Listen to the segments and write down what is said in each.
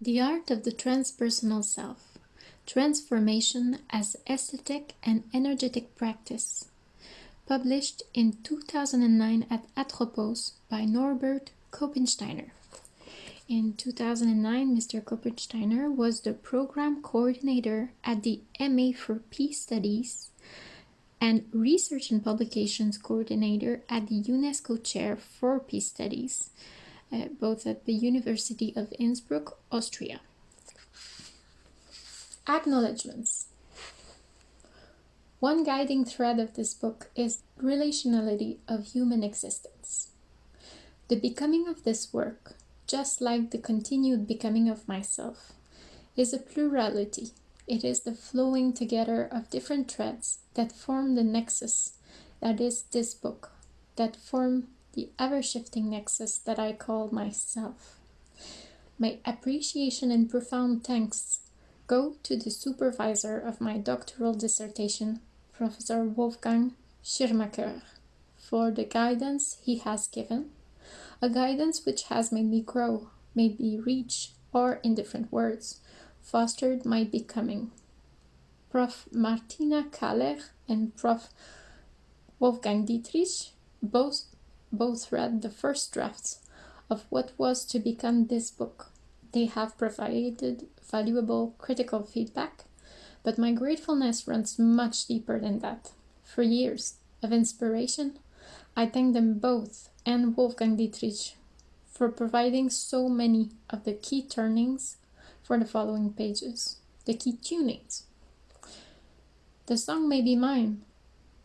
The Art of the Transpersonal Self Transformation as Aesthetic and Energetic Practice. Published in 2009 at Atropos by Norbert Koppensteiner. In 2009, Mr. Koppensteiner was the program coordinator at the MA for Peace Studies and Research and Publications coordinator at the UNESCO Chair for Peace Studies uh, both at the University of Innsbruck, Austria. Acknowledgements. One guiding thread of this book is relationality of human existence. The becoming of this work, just like the continued becoming of myself, is a plurality. It is the flowing together of different threads that form the nexus that is this book, that form the ever-shifting nexus that I call myself. My appreciation and profound thanks go to the supervisor of my doctoral dissertation, Professor Wolfgang Schirmacher, for the guidance he has given, a guidance which has made me grow, made me reach, or in different words, fostered my becoming. Prof. Martina Kaller and Prof. Wolfgang Dietrich both both read the first drafts of what was to become this book. They have provided valuable critical feedback, but my gratefulness runs much deeper than that. For years of inspiration, I thank them both and Wolfgang Dietrich for providing so many of the key turnings for the following pages, the key tunings. The song may be mine,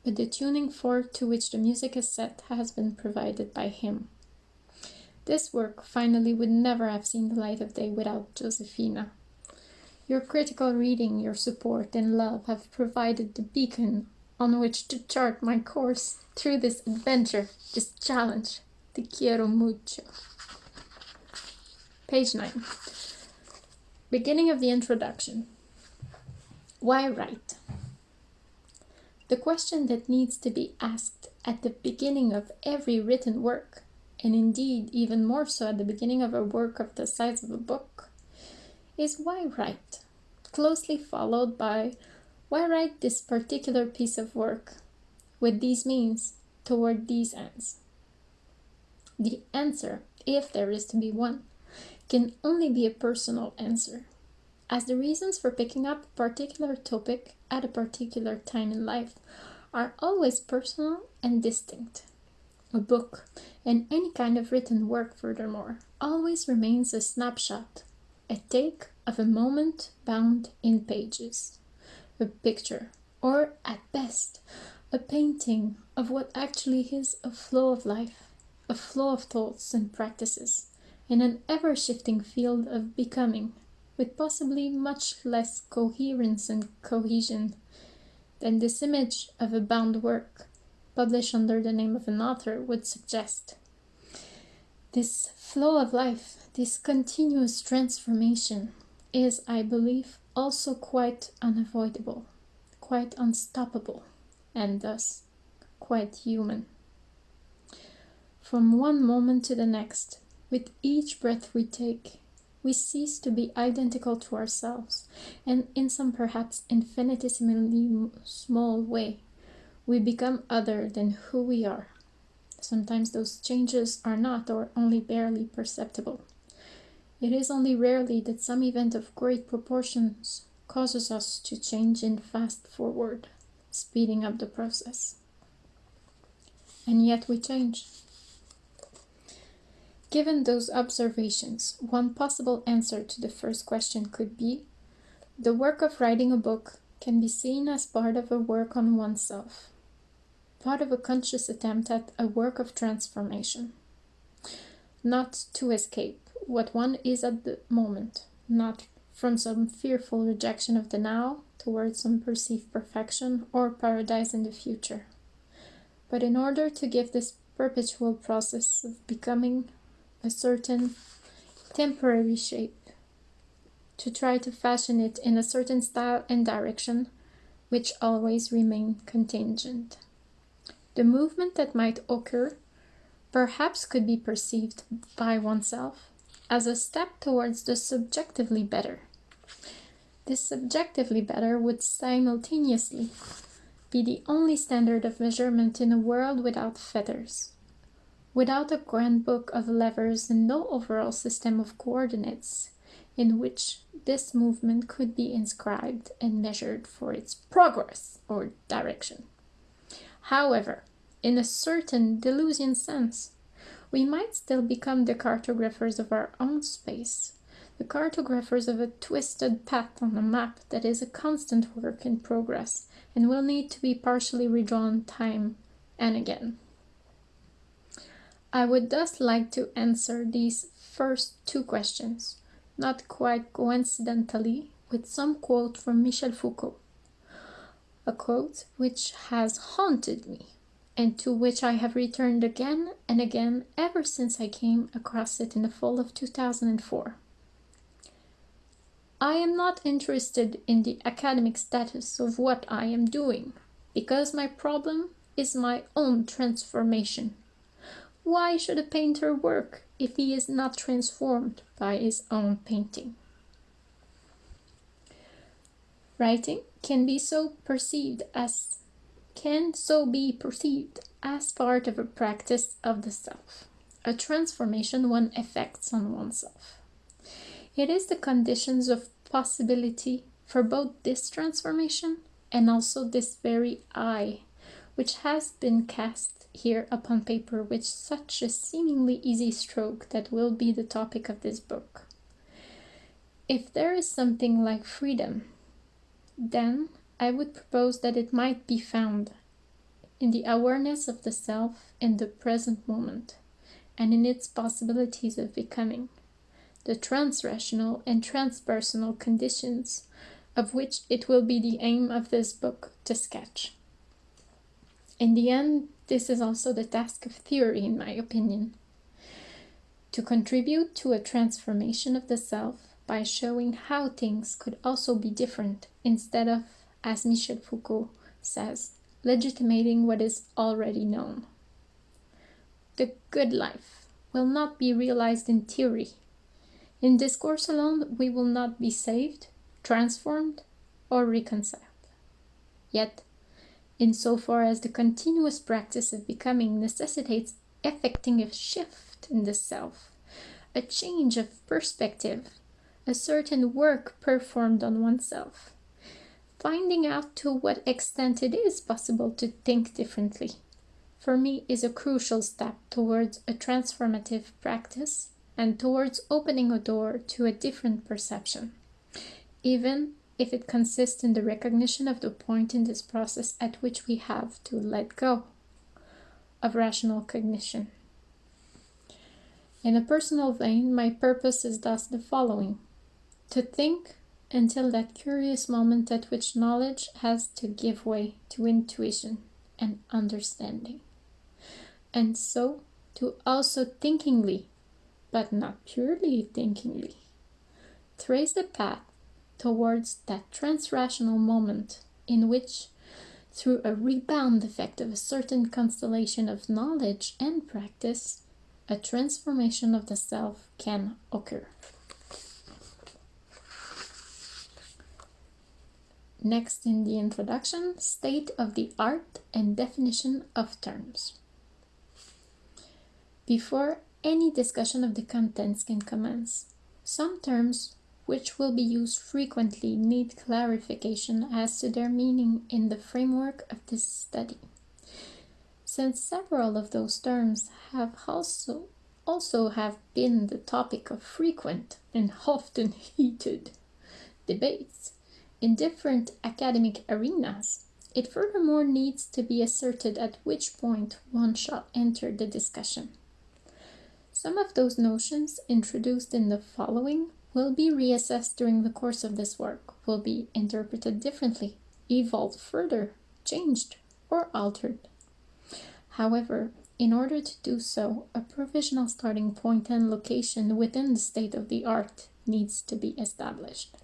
but the tuning fork to which the music is set has been provided by him. This work finally would never have seen the light of day without Josefina. Your critical reading, your support and love have provided the beacon on which to chart my course through this adventure, this challenge. Te quiero mucho. Page 9. Beginning of the introduction. Why write? The question that needs to be asked at the beginning of every written work, and indeed even more so at the beginning of a work of the size of a book, is why write? Closely followed by why write this particular piece of work with these means toward these ends? The answer, if there is to be one, can only be a personal answer as the reasons for picking up a particular topic at a particular time in life are always personal and distinct. A book, and any kind of written work furthermore, always remains a snapshot, a take of a moment bound in pages, a picture, or at best, a painting of what actually is a flow of life, a flow of thoughts and practices, in an ever-shifting field of becoming with possibly much less coherence and cohesion than this image of a bound work, published under the name of an author, would suggest. This flow of life, this continuous transformation, is, I believe, also quite unavoidable, quite unstoppable, and thus quite human. From one moment to the next, with each breath we take, we cease to be identical to ourselves, and in some perhaps infinitesimally small way, we become other than who we are. Sometimes those changes are not or only barely perceptible. It is only rarely that some event of great proportions causes us to change in fast forward, speeding up the process. And yet we change. Given those observations, one possible answer to the first question could be, the work of writing a book can be seen as part of a work on oneself, part of a conscious attempt at a work of transformation. Not to escape what one is at the moment, not from some fearful rejection of the now towards some perceived perfection or paradise in the future, but in order to give this perpetual process of becoming a certain temporary shape, to try to fashion it in a certain style and direction, which always remain contingent. The movement that might occur perhaps could be perceived by oneself as a step towards the subjectively better. This subjectively better would simultaneously be the only standard of measurement in a world without fetters, without a grand book of levers and no overall system of coordinates in which this movement could be inscribed and measured for its progress or direction. However, in a certain Deleuzian sense, we might still become the cartographers of our own space, the cartographers of a twisted path on a map that is a constant work in progress and will need to be partially redrawn time and again. I would thus like to answer these first two questions, not quite coincidentally, with some quote from Michel Foucault. A quote which has haunted me and to which I have returned again and again ever since I came across it in the fall of 2004. I am not interested in the academic status of what I am doing, because my problem is my own transformation. Why should a painter work if he is not transformed by his own painting? Writing can be so perceived as can so be perceived as part of a practice of the self, a transformation one effects on oneself. It is the conditions of possibility for both this transformation and also this very I, which has been cast here upon paper with such a seemingly easy stroke that will be the topic of this book. If there is something like freedom, then I would propose that it might be found in the awareness of the self in the present moment and in its possibilities of becoming the transrational and transpersonal conditions of which it will be the aim of this book to sketch. In the end, this is also the task of theory, in my opinion. To contribute to a transformation of the self by showing how things could also be different instead of, as Michel Foucault says, legitimating what is already known. The good life will not be realized in theory, in discourse alone, we will not be saved, transformed, or reconciled. Yet, insofar as the continuous practice of becoming necessitates effecting a shift in the self, a change of perspective, a certain work performed on oneself, finding out to what extent it is possible to think differently, for me is a crucial step towards a transformative practice and towards opening a door to a different perception, even if it consists in the recognition of the point in this process at which we have to let go of rational cognition. In a personal vein, my purpose is thus the following to think until that curious moment at which knowledge has to give way to intuition and understanding, and so to also thinkingly but not purely thinkingly. Trace the path towards that transrational moment in which, through a rebound effect of a certain constellation of knowledge and practice, a transformation of the self can occur. Next in the introduction, state of the art and definition of terms. Before any discussion of the contents can commence. Some terms which will be used frequently need clarification as to their meaning in the framework of this study. Since several of those terms have also also have been the topic of frequent and often heated debates in different academic arenas, it furthermore needs to be asserted at which point one shall enter the discussion. Some of those notions introduced in the following will be reassessed during the course of this work, will be interpreted differently, evolved further, changed, or altered. However, in order to do so, a provisional starting point and location within the state of the art needs to be established.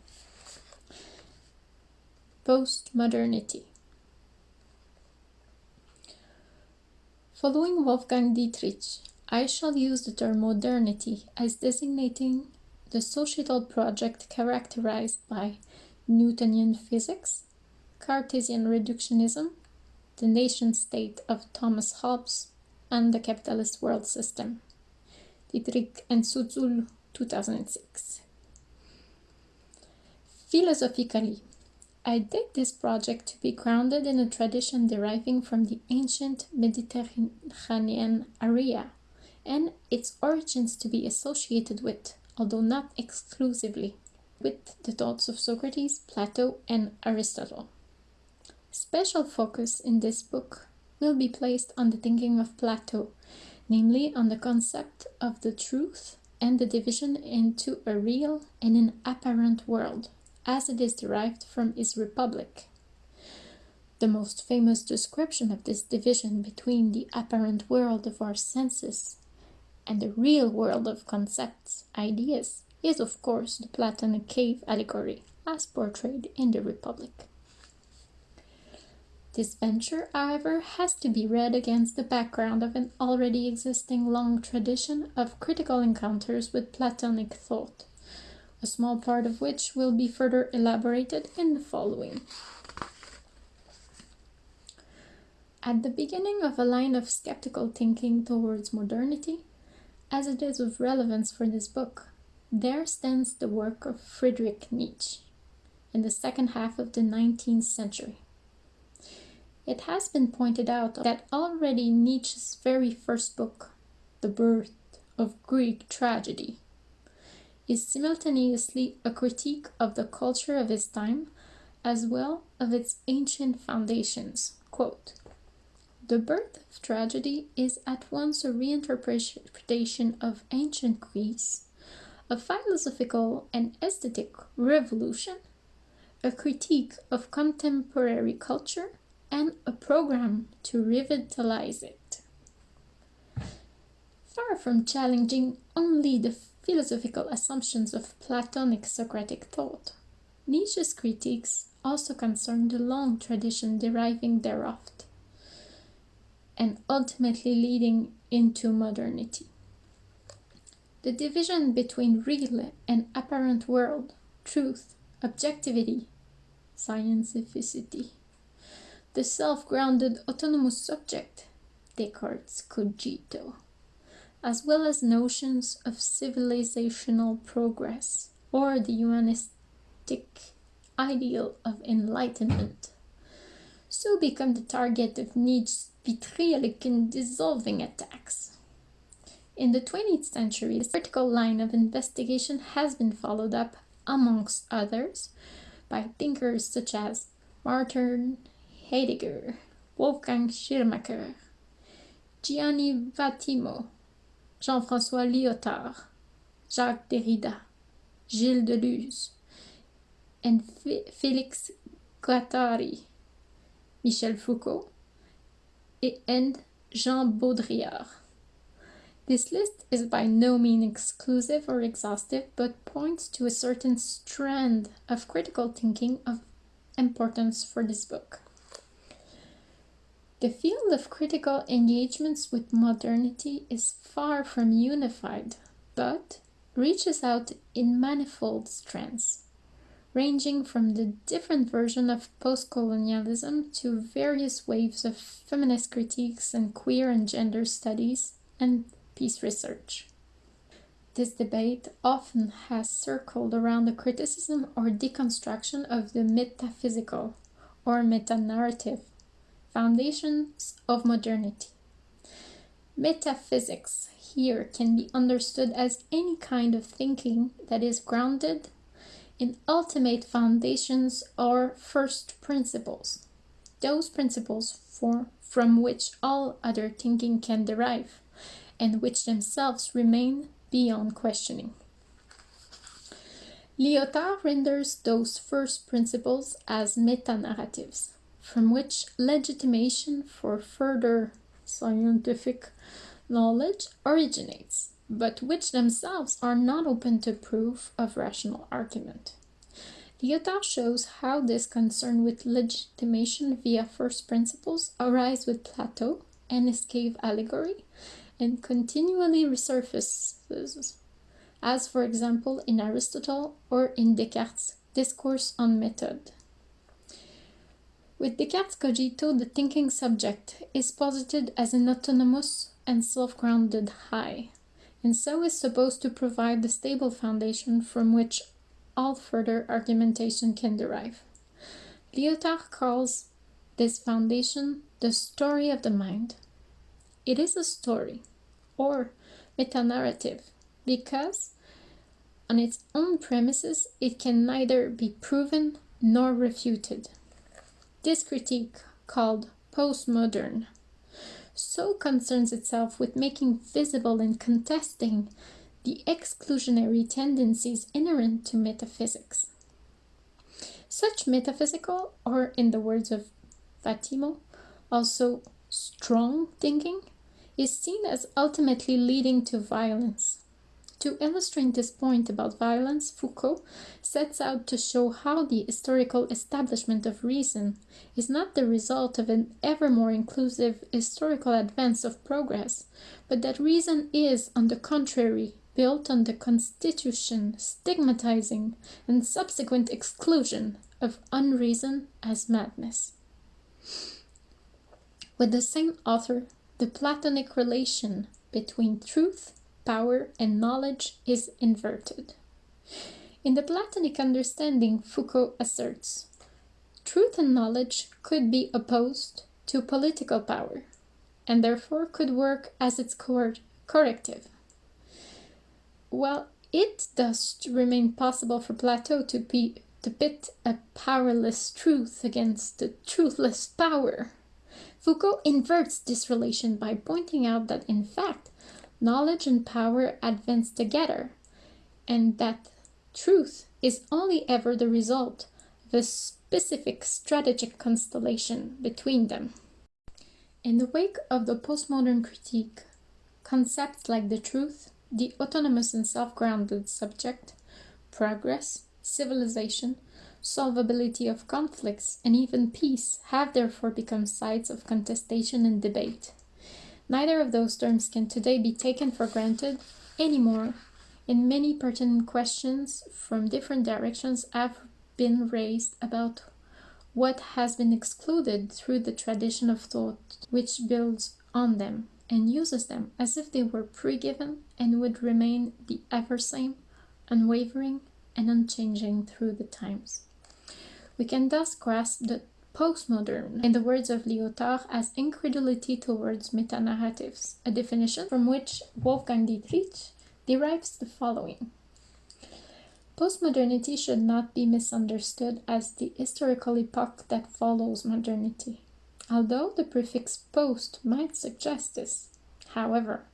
Postmodernity Following Wolfgang Dietrich, I shall use the term modernity as designating the societal project characterized by Newtonian physics, Cartesian reductionism, the nation state of Thomas Hobbes, and the capitalist world system. Dietrich and Sützl, 2006. Philosophically, I did this project to be grounded in a tradition deriving from the ancient Mediterranean area and its origins to be associated with, although not exclusively, with the thoughts of Socrates, Plato, and Aristotle. Special focus in this book will be placed on the thinking of Plato, namely on the concept of the truth and the division into a real and an apparent world, as it is derived from his Republic. The most famous description of this division between the apparent world of our senses and the real world of concepts, ideas, is of course the Platonic cave allegory, as portrayed in the Republic. This venture, however, has to be read against the background of an already existing long tradition of critical encounters with Platonic thought, a small part of which will be further elaborated in the following. At the beginning of a line of skeptical thinking towards modernity, as it is of relevance for this book, there stands the work of Friedrich Nietzsche in the second half of the 19th century. It has been pointed out that already Nietzsche's very first book, The Birth of Greek Tragedy, is simultaneously a critique of the culture of his time as well of its ancient foundations. Quote, the birth of tragedy is at once a reinterpretation of ancient Greece, a philosophical and aesthetic revolution, a critique of contemporary culture, and a program to revitalize it. Far from challenging only the philosophical assumptions of Platonic Socratic thought, Nietzsche's critiques also concern the long tradition deriving thereof and ultimately leading into modernity. The division between real and apparent world, truth, objectivity, scientificity, the self-grounded autonomous subject, Descartes' cogito, as well as notions of civilizational progress or the humanistic ideal of enlightenment, so become the target of Nietzsche's vitriolic and dissolving attacks. In the 20th century, this critical line of investigation has been followed up, amongst others, by thinkers such as Martin Heidegger, Wolfgang Schirmacher, Gianni Vattimo, Jean-François Lyotard, Jacques Derrida, Gilles Deleuze, and Félix Guattari, Michel Foucault, and Jean Baudrillard. This list is by no means exclusive or exhaustive, but points to a certain strand of critical thinking of importance for this book. The field of critical engagements with modernity is far from unified, but reaches out in manifold strands ranging from the different version of post-colonialism to various waves of feminist critiques and queer and gender studies and peace research. This debate often has circled around the criticism or deconstruction of the metaphysical or meta-narrative foundations of modernity. Metaphysics here can be understood as any kind of thinking that is grounded in ultimate foundations or first principles, those principles for, from which all other thinking can derive, and which themselves remain beyond questioning. Lyotard renders those first principles as meta-narratives, from which legitimation for further scientific knowledge originates but which themselves are not open to proof of rational argument. Lyotard shows how this concern with legitimation via first principles arise with Plato and his cave allegory, and continually resurfaces, as for example in Aristotle or in Descartes' Discourse on Method. With Descartes' cogito, the thinking subject is posited as an autonomous and self-grounded I, and so is supposed to provide the stable foundation from which all further argumentation can derive. Lyotard calls this foundation the story of the mind. It is a story, or metanarrative, because on its own premises it can neither be proven nor refuted. This critique, called postmodern, so concerns itself with making visible and contesting the exclusionary tendencies inherent to metaphysics. Such metaphysical, or in the words of Vattimo, also strong thinking, is seen as ultimately leading to violence. To illustrate this point about violence, Foucault sets out to show how the historical establishment of reason is not the result of an ever more inclusive historical advance of progress, but that reason is, on the contrary, built on the constitution, stigmatizing, and subsequent exclusion of unreason as madness. With the same author, the Platonic relation between truth, power, and knowledge is inverted. In the Platonic understanding, Foucault asserts, truth and knowledge could be opposed to political power, and therefore could work as its corrective. While it does remain possible for Plato to, be, to pit a powerless truth against a truthless power, Foucault inverts this relation by pointing out that in fact, knowledge and power advance together, and that truth is only ever the result of a specific strategic constellation between them. In the wake of the postmodern critique, concepts like the truth, the autonomous and self-grounded subject, progress, civilization, solvability of conflicts, and even peace have therefore become sites of contestation and debate. Neither of those terms can today be taken for granted anymore, and many pertinent questions from different directions have been raised about what has been excluded through the tradition of thought which builds on them and uses them as if they were pre-given and would remain the ever same, unwavering, and unchanging through the times. We can thus grasp the postmodern, in the words of Lyotard, as incredulity towards metanarratives, a definition from which Wolfgang Dietrich derives the following. Postmodernity should not be misunderstood as the historical epoch that follows modernity, although the prefix post might suggest this. However,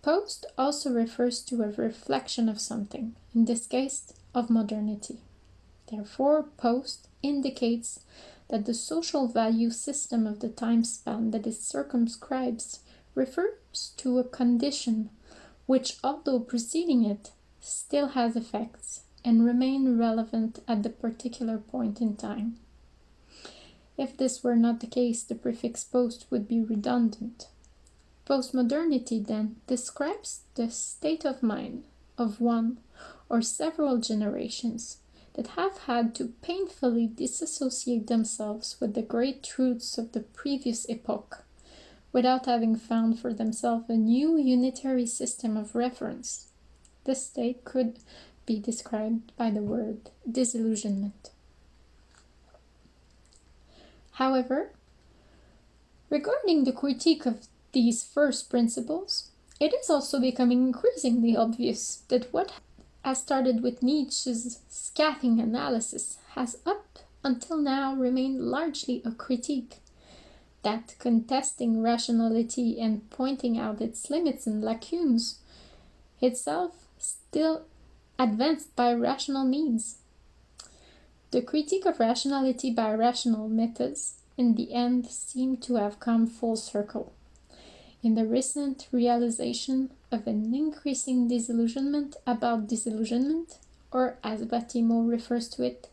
post also refers to a reflection of something, in this case of modernity. Therefore, post indicates that the social value system of the time span that it circumscribes refers to a condition which, although preceding it, still has effects and remain relevant at the particular point in time. If this were not the case, the prefix post would be redundant. Postmodernity, then, describes the state of mind of one or several generations that have had to painfully disassociate themselves with the great truths of the previous epoch, without having found for themselves a new unitary system of reference. This state could be described by the word disillusionment. However, regarding the critique of these first principles, it is also becoming increasingly obvious that what as started with Nietzsche's scathing analysis, has up until now remained largely a critique. That contesting rationality and pointing out its limits and lacunes, itself still advanced by rational means. The critique of rationality by rational methods in the end seemed to have come full circle in the recent realization of an increasing disillusionment about disillusionment, or as Vattimo refers to it,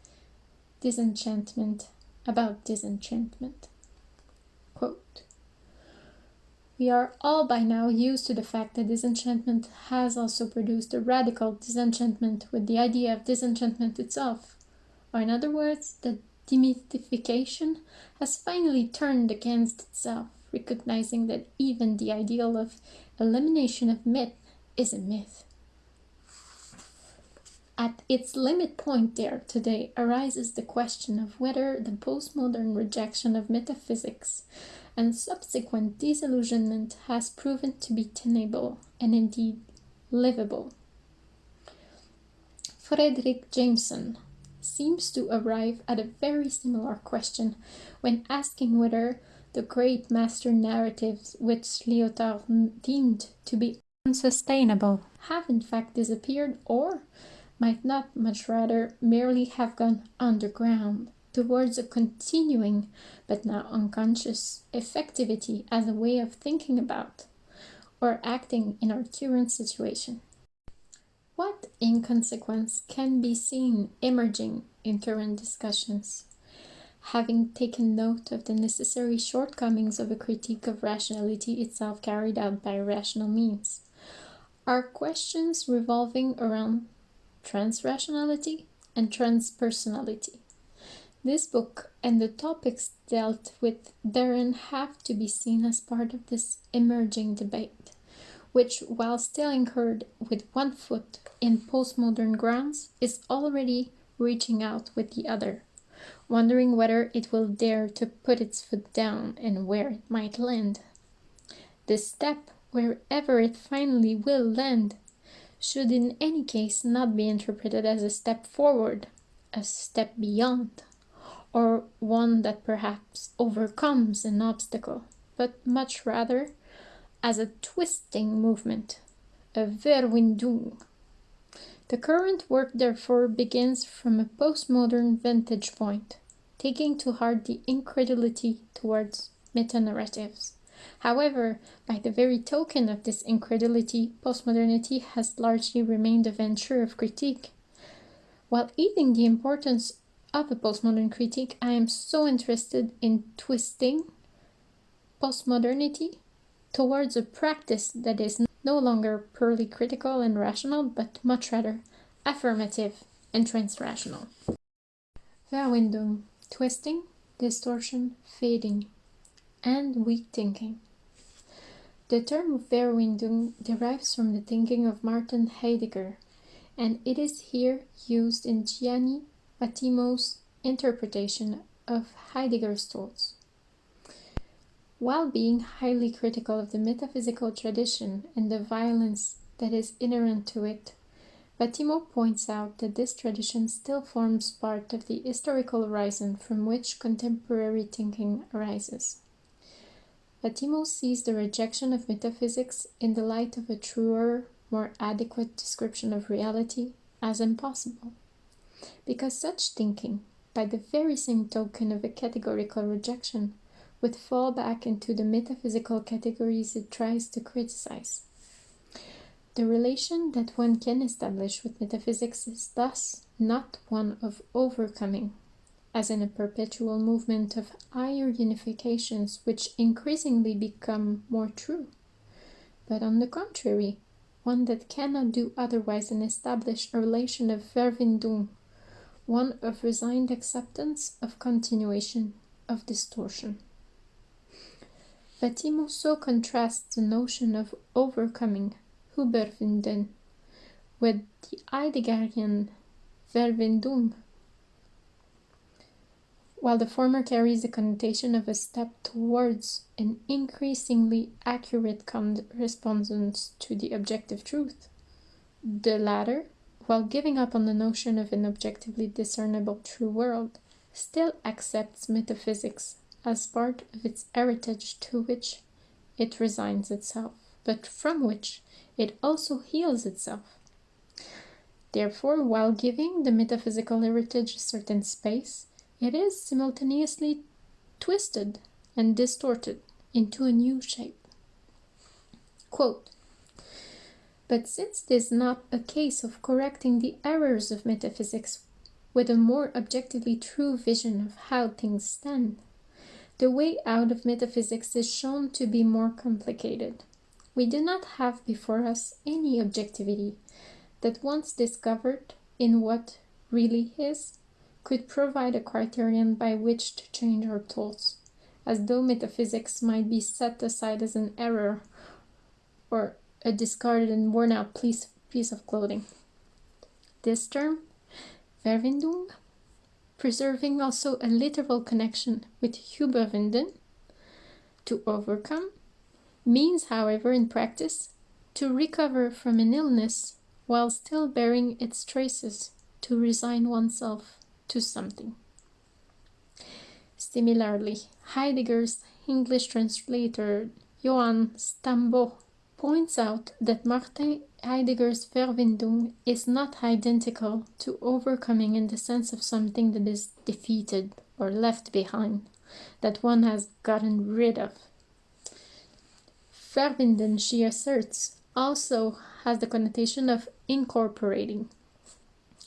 disenchantment about disenchantment. Quote, we are all by now used to the fact that disenchantment has also produced a radical disenchantment with the idea of disenchantment itself. Or, in other words, that demystification has finally turned against itself, recognizing that even the ideal of elimination of myth is a myth. At its limit point there today arises the question of whether the postmodern rejection of metaphysics and subsequent disillusionment has proven to be tenable and indeed livable. Fredric Jameson seems to arrive at a very similar question when asking whether the great master narratives which Lyotard deemed to be unsustainable have in fact disappeared or might not much rather merely have gone underground towards a continuing, but now unconscious, effectivity as a way of thinking about or acting in our current situation. What, in consequence, can be seen emerging in current discussions? Having taken note of the necessary shortcomings of a critique of rationality itself carried out by rational means, are questions revolving around transrationality and transpersonality. This book and the topics dealt with therein have to be seen as part of this emerging debate, which, while still anchored with one foot in postmodern grounds, is already reaching out with the other, wondering whether it will dare to put its foot down and where it might land. The step, wherever it finally will land, should in any case not be interpreted as a step forward, a step beyond or one that perhaps overcomes an obstacle, but much rather as a twisting movement, a Verwindung. The current work therefore begins from a postmodern vantage point, taking to heart the incredulity towards meta-narratives. However, by the very token of this incredulity, postmodernity has largely remained a venture of critique. While eating the importance of a postmodern critique, I am so interested in twisting postmodernity towards a practice that is no longer purely critical and rational, but much rather affirmative and transrational. Verwindung, twisting, distortion, fading, and weak thinking. The term Verwindung derives from the thinking of Martin Heidegger, and it is here used in Gianni Vattimo's interpretation of Heidegger's thoughts. While being highly critical of the metaphysical tradition and the violence that is inherent to it, Vattimo points out that this tradition still forms part of the historical horizon from which contemporary thinking arises. Vattimo sees the rejection of metaphysics in the light of a truer, more adequate description of reality as impossible because such thinking, by the very same token of a categorical rejection, would fall back into the metaphysical categories it tries to criticize. The relation that one can establish with metaphysics is thus not one of overcoming, as in a perpetual movement of higher unifications which increasingly become more true, but on the contrary, one that cannot do otherwise than establish a relation of Verwindung one of resigned acceptance of continuation of distortion. Vattimo so contrasts the notion of overcoming, Überwinden, with the Heideggerian Verwindung, while the former carries the connotation of a step towards an increasingly accurate correspondence to the objective truth. The latter while giving up on the notion of an objectively discernible true world, still accepts metaphysics as part of its heritage to which it resigns itself, but from which it also heals itself. Therefore, while giving the metaphysical heritage a certain space, it is simultaneously twisted and distorted into a new shape. Quote, but since it is not a case of correcting the errors of metaphysics with a more objectively true vision of how things stand, the way out of metaphysics is shown to be more complicated. We do not have before us any objectivity that once discovered in what really is, could provide a criterion by which to change our thoughts, as though metaphysics might be set aside as an error or a discarded and worn out piece, piece of clothing. This term, Verwindung, preserving also a literal connection with Überwinden, to overcome, means, however, in practice, to recover from an illness while still bearing its traces, to resign oneself to something. Similarly, Heidegger's English translator Joan Stambaugh points out that Martin Heidegger's Verwindung is not identical to overcoming in the sense of something that is defeated or left behind, that one has gotten rid of. Verwinden, she asserts, also has the connotation of incorporating,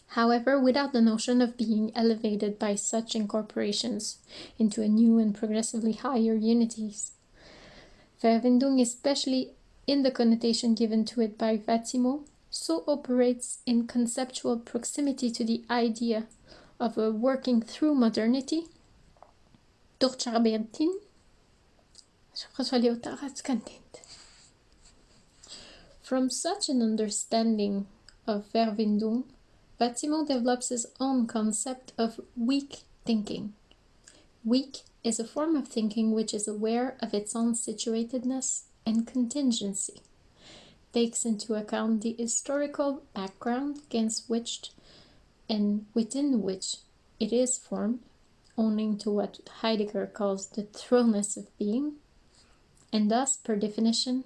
however without the notion of being elevated by such incorporations into a new and progressively higher unities. Verwindung especially in the connotation given to it by Vattimo, so operates in conceptual proximity to the idea of a working through modernity. From such an understanding of Verwindung, Vattimo develops his own concept of weak thinking. Weak is a form of thinking which is aware of its own situatedness and contingency, takes into account the historical background against which and within which it is formed, owning to what Heidegger calls the thrownness of being, and thus, per definition,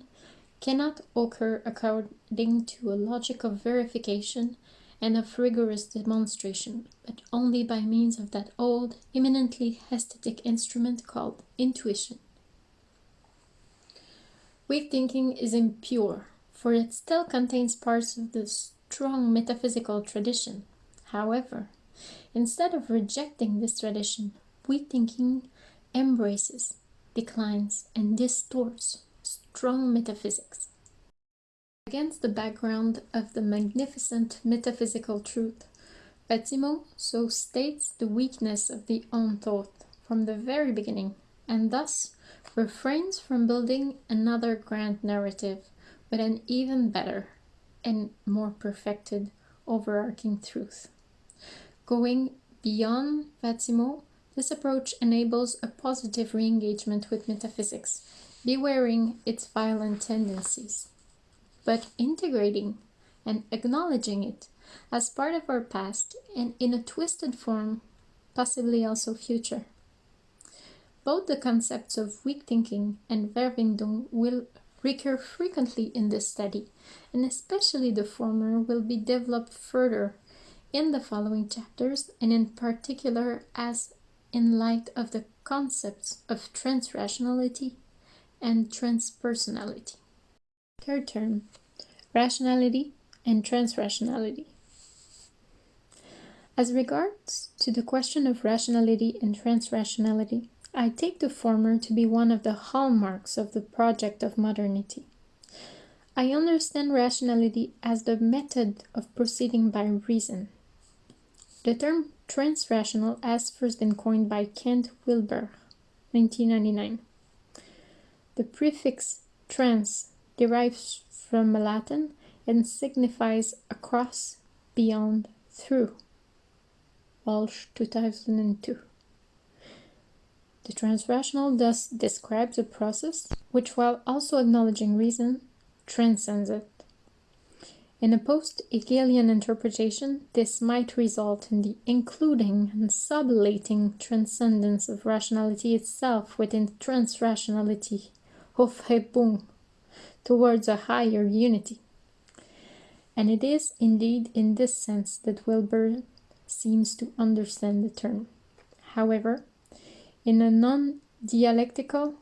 cannot occur according to a logic of verification and of rigorous demonstration, but only by means of that old, eminently aesthetic instrument called intuition. Weak thinking is impure, for it still contains parts of the strong metaphysical tradition. However, instead of rejecting this tradition, weak thinking embraces, declines, and distorts strong metaphysics. Against the background of the magnificent metaphysical truth, Vattimo so states the weakness of the own thought from the very beginning, and thus refrains from building another grand narrative with an even better and more perfected overarching truth. Going beyond Vattimo, this approach enables a positive re-engagement with metaphysics, bewaring its violent tendencies, but integrating and acknowledging it as part of our past and in a twisted form, possibly also future. Both the concepts of weak thinking and Verwindung will recur frequently in this study, and especially the former will be developed further in the following chapters, and in particular as in light of the concepts of transrationality and transpersonality. Third term, rationality and transrationality. As regards to the question of rationality and transrationality, I take the former to be one of the hallmarks of the project of modernity. I understand rationality as the method of proceeding by reason. The term transrational has first been coined by Ken Wilber, 1999. The prefix trans derives from Latin and signifies across, beyond, through. Walsh 2002. The transrational thus describes a process which, while also acknowledging reason, transcends it. In a post-Hegelian interpretation, this might result in the including and sublating transcendence of rationality itself within transrationality, Aufhebung, towards a higher unity. And it is indeed in this sense that Wilber seems to understand the term. However, in a non-dialectical,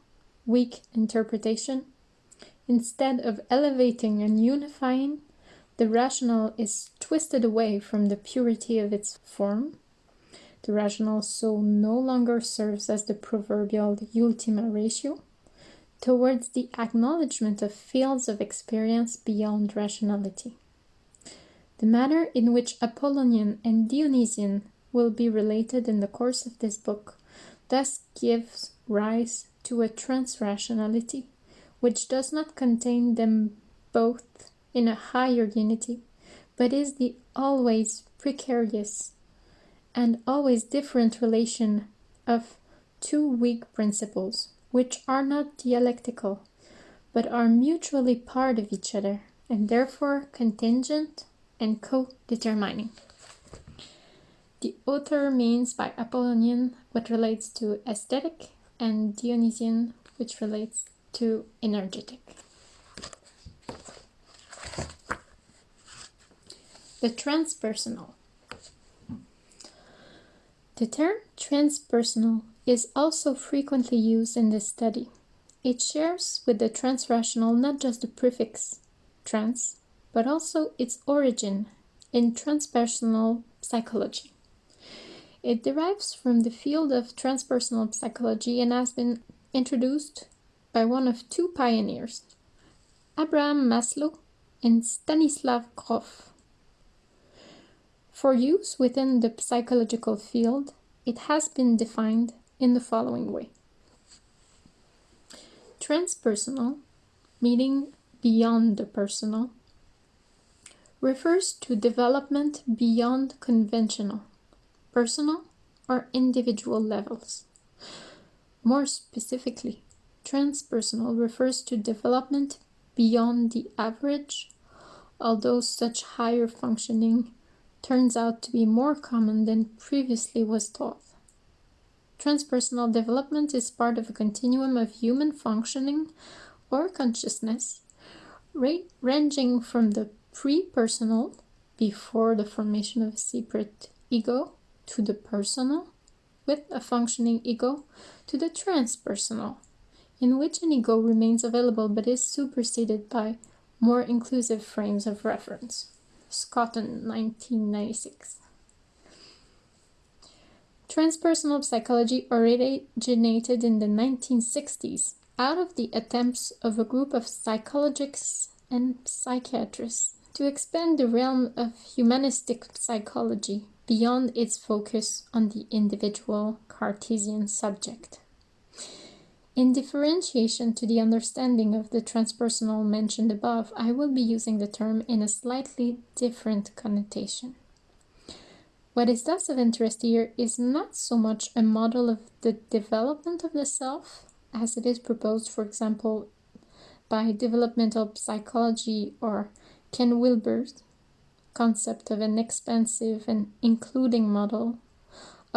weak interpretation, instead of elevating and unifying, the rational is twisted away from the purity of its form, The rational soul no longer serves as the proverbial ultima ratio towards the acknowledgement of fields of experience beyond rationality. The manner in which Apollonian and Dionysian will be related in the course of this book thus gives rise to a transrationality which does not contain them both in a higher unity, but is the always precarious and always different relation of two weak principles, which are not dialectical, but are mutually part of each other, and therefore contingent and co-determining. The author means by Apollonian what relates to aesthetic and Dionysian which relates to energetic. The transpersonal. The term transpersonal is also frequently used in this study. It shares with the transrational not just the prefix trans, but also its origin in transpersonal psychology. It derives from the field of transpersonal psychology and has been introduced by one of two pioneers, Abraham Maslow and Stanislav Grof. For use within the psychological field, it has been defined in the following way. Transpersonal, meaning beyond the personal, refers to development beyond conventional, personal, or individual levels. More specifically, transpersonal refers to development beyond the average, although such higher functioning turns out to be more common than previously was thought. Transpersonal development is part of a continuum of human functioning or consciousness, ranging from the pre-personal, before the formation of a separate ego, to the personal, with a functioning ego, to the transpersonal, in which an ego remains available but is superseded by more inclusive frames of reference. Scotton, 1996. Transpersonal psychology originated in the 1960s out of the attempts of a group of psychologists and psychiatrists to expand the realm of humanistic psychology beyond its focus on the individual Cartesian subject. In differentiation to the understanding of the transpersonal mentioned above, I will be using the term in a slightly different connotation. What is thus of interest here is not so much a model of the development of the self, as it is proposed, for example, by developmental psychology or Ken Wilber's concept of an expansive and including model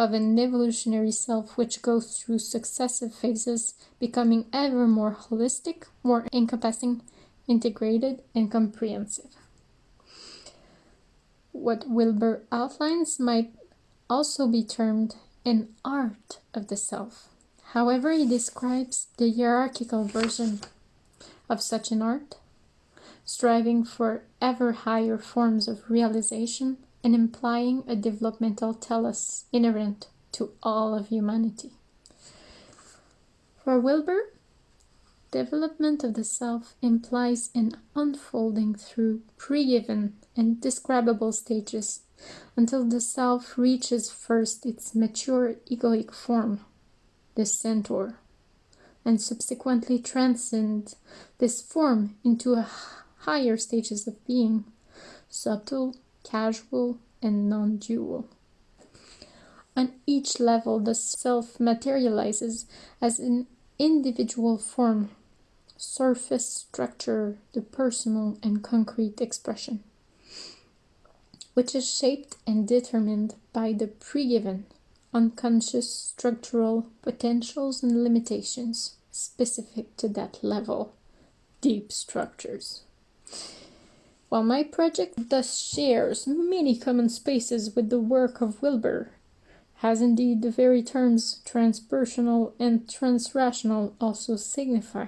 of an evolutionary self which goes through successive phases, becoming ever more holistic, more encompassing, integrated, and comprehensive. What Wilber outlines might also be termed an art of the self. However, he describes the hierarchical version of such an art, striving for ever higher forms of realization and implying a developmental telos inherent to all of humanity. For Wilber, development of the self implies an unfolding through pre-given and describable stages until the self reaches first its mature egoic form, the centaur, and subsequently transcend this form into a higher stages of being, subtle, causal, and non-dual. On each level, the self materializes as an individual form, surface structure, the personal and concrete expression, which is shaped and determined by the pre-given, unconscious structural potentials and limitations specific to that level, deep structures. While my project thus shares many common spaces with the work of Wilber, has indeed the very terms transpersonal and transrational also signify.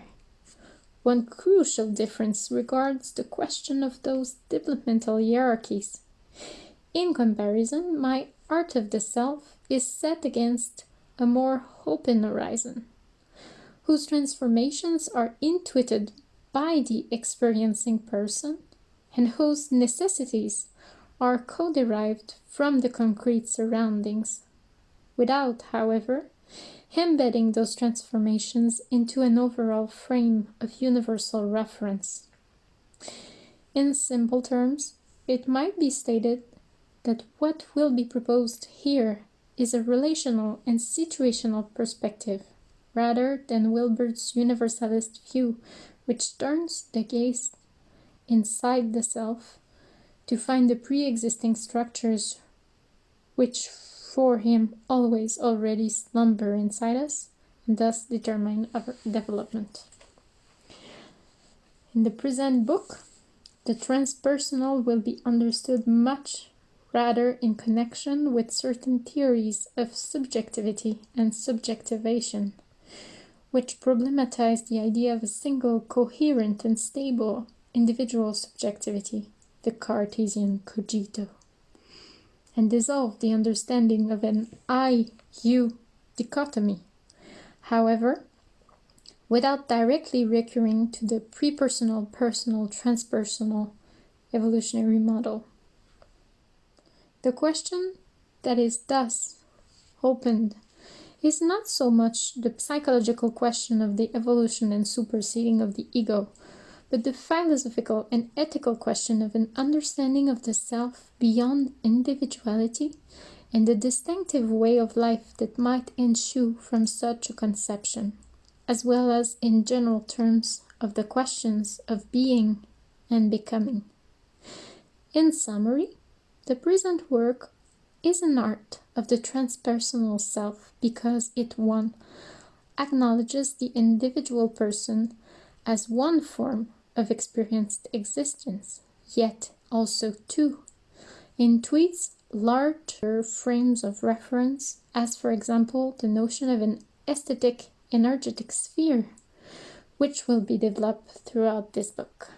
One crucial difference regards the question of those developmental hierarchies. In comparison, my art of the self is set against a more open horizon, whose transformations are intuited by the experiencing person and whose necessities are co-derived from the concrete surroundings, without, however, embedding those transformations into an overall frame of universal reference. In simple terms, it might be stated that what will be proposed here is a relational and situational perspective, rather than Wilber's universalist view, which turns the gaze inside the self to find the pre-existing structures which for him always already slumber inside us and thus determine our development. In the present book, the transpersonal will be understood much rather in connection with certain theories of subjectivity and subjectivation, which problematize the idea of a single coherent and stable individual subjectivity, the Cartesian cogito, and dissolve the understanding of an I-you dichotomy. However, without directly recurring to the prepersonal, personal, transpersonal evolutionary model. The question that is thus opened is not so much the psychological question of the evolution and superseding of the ego, but the philosophical and ethical question of an understanding of the self beyond individuality and the distinctive way of life that might ensue from such a conception as well as in general terms of the questions of being and becoming. In summary, the present work is an art of the transpersonal self because it 1. acknowledges the individual person as one form of experienced existence, yet also 2. tweets larger frames of reference, as for example the notion of an aesthetic energetic sphere, which will be developed throughout this book.